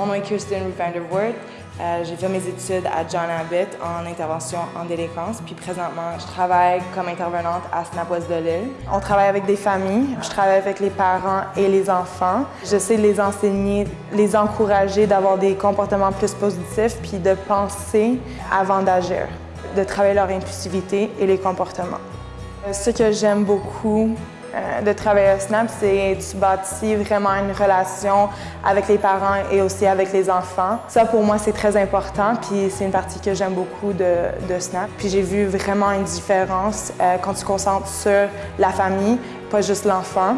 Mon nom est Kirsten Vanderwoort. Euh, j'ai fait mes études à John Abbott en intervention en délinquance, puis présentement, je travaille comme intervenante à Snap de l'île. On travaille avec des familles, je travaille avec les parents et les enfants. J'essaie de les enseigner, les encourager d'avoir des comportements plus positifs, puis de penser avant d'agir, de travailler leur impulsivité et les comportements. Ce que j'aime beaucoup euh, de travailler à Snap, c'est tu bâtis vraiment une relation avec les parents et aussi avec les enfants. Ça, pour moi, c'est très important, puis c'est une partie que j'aime beaucoup de, Snap. Puis j'ai vu vraiment une différence euh, quand tu concentres sur la famille, pas juste l'enfant.